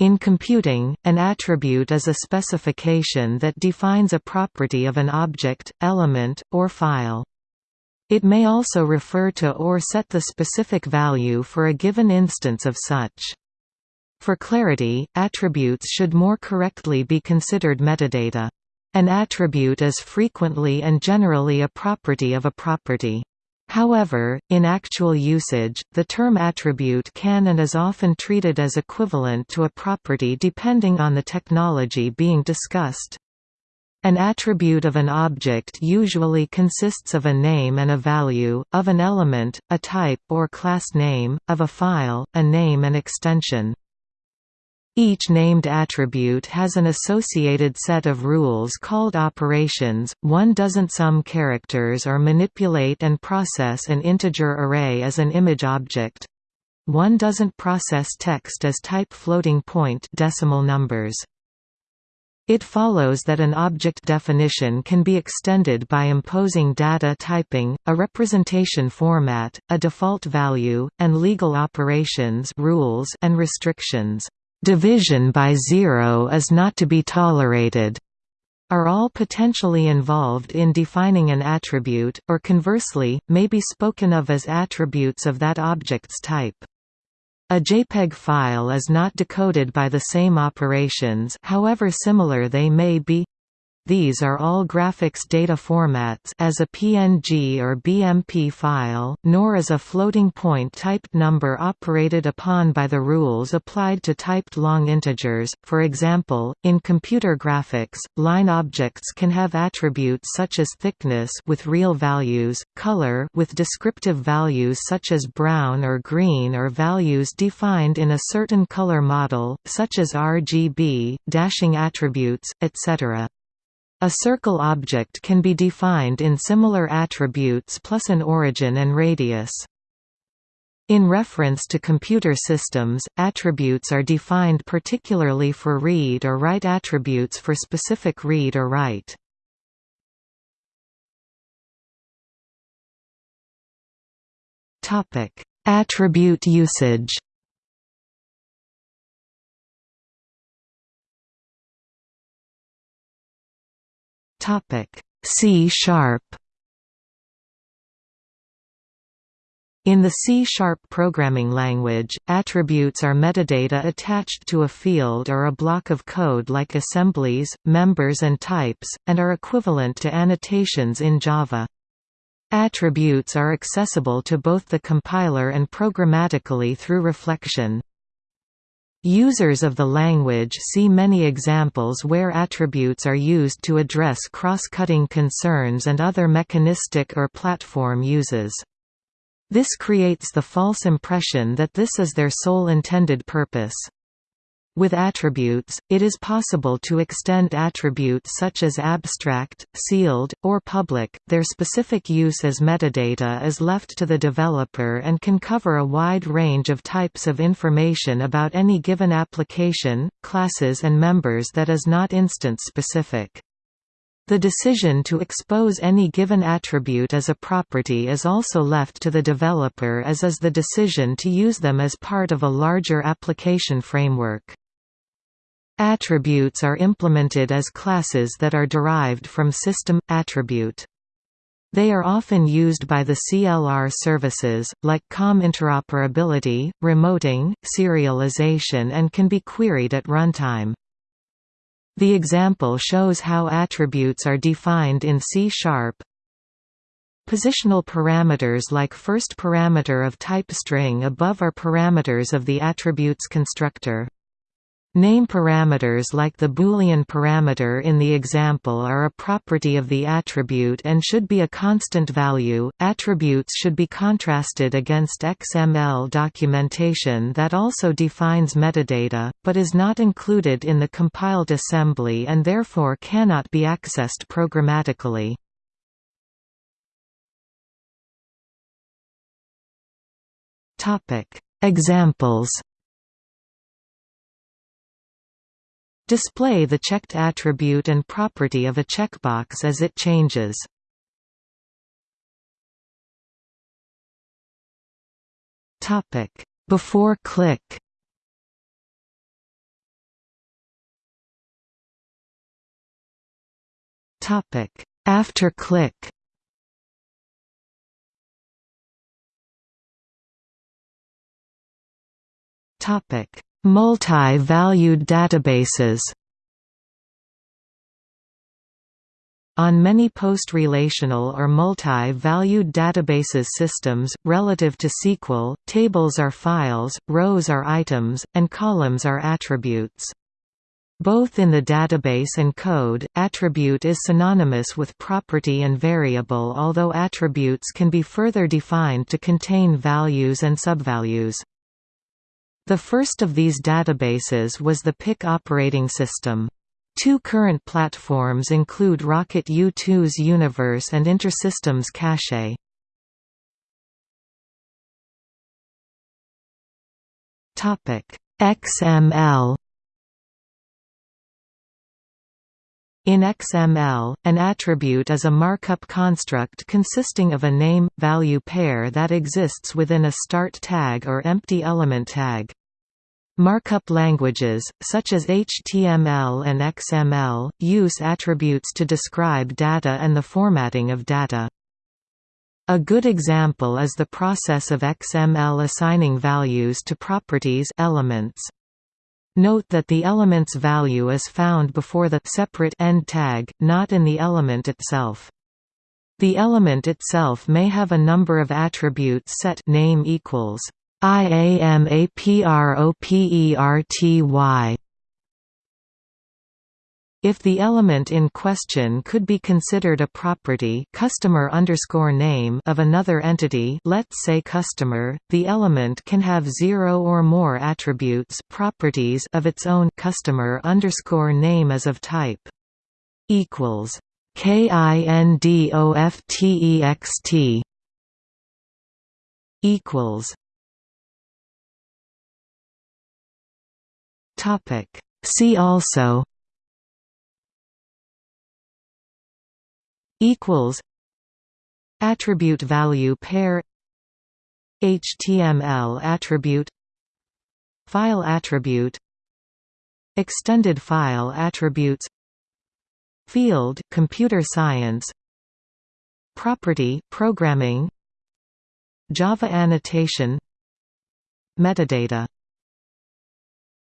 In computing, an attribute is a specification that defines a property of an object, element, or file. It may also refer to or set the specific value for a given instance of such. For clarity, attributes should more correctly be considered metadata. An attribute is frequently and generally a property of a property. However, in actual usage, the term attribute can and is often treated as equivalent to a property depending on the technology being discussed. An attribute of an object usually consists of a name and a value, of an element, a type or class name, of a file, a name and extension. Each named attribute has an associated set of rules called operations. One doesn't sum characters or manipulate and process an integer array as an image object. One doesn't process text as type floating point decimal numbers. It follows that an object definition can be extended by imposing data typing, a representation format, a default value, and legal operations rules and restrictions division by zero is not to be tolerated, are all potentially involved in defining an attribute, or conversely, may be spoken of as attributes of that object's type. A JPEG file is not decoded by the same operations however similar they may be these are all graphics data formats as a PNG or BMP file, nor is a floating point typed number operated upon by the rules applied to typed long integers. For example, in computer graphics, line objects can have attributes such as thickness with real values, color with descriptive values such as brown or green or values defined in a certain color model, such as RGB, dashing attributes, etc. A circle object can be defined in similar attributes plus an origin and radius. In reference to computer systems, attributes are defined particularly for read or write attributes for specific read or write. Attribute usage Topic C sharp In the C-sharp programming language, attributes are metadata attached to a field or a block of code like assemblies, members and types, and are equivalent to annotations in Java. Attributes are accessible to both the compiler and programmatically through reflection. Users of the language see many examples where attributes are used to address cross-cutting concerns and other mechanistic or platform uses. This creates the false impression that this is their sole intended purpose. With attributes, it is possible to extend attributes such as abstract, sealed, or public. Their specific use as metadata is left to the developer and can cover a wide range of types of information about any given application, classes and members that is not instance-specific. The decision to expose any given attribute as a property is also left to the developer as is the decision to use them as part of a larger application framework. Attributes are implemented as classes that are derived from system attribute. They are often used by the CLR services, like COM interoperability, remoting, serialization and can be queried at runtime. The example shows how attributes are defined in C-sharp. Positional parameters like first parameter of type string above are parameters of the attributes constructor. Name parameters like the Boolean parameter in the example are a property of the attribute and should be a constant value. Attributes should be contrasted against XML documentation that also defines metadata, but is not included in the compiled assembly and therefore cannot be accessed programmatically. Examples Display the checked attribute and property of a checkbox as it changes. Before click. After click. Topic: Multi-valued databases. On many post-relational or multi-valued databases systems, relative to SQL, tables are files, rows are items, and columns are attributes. Both in the database and code, attribute is synonymous with property and variable although attributes can be further defined to contain values and subvalues. The first of these databases was the Pick operating system. Two current platforms include Rocket U2's Universe and InterSystems Cache. XML In XML, an attribute is a markup construct consisting of a name-value pair that exists within a start tag or empty element tag. Markup languages, such as HTML and XML, use attributes to describe data and the formatting of data. A good example is the process of XML assigning values to properties elements. Note that the element's value is found before the separate end tag, not in the element itself. The element itself may have a number of attributes set name equals IAMAPROPERTY. If the element in question could be considered a property customer underscore name of another entity let's say customer, the element can have zero or more attributes properties of its own customer underscore name as of type equals KINDOFTEXT equals Topic. See also equals attribute value pair HTML attribute file attribute extended file attributes field computer science property programming Java annotation metadata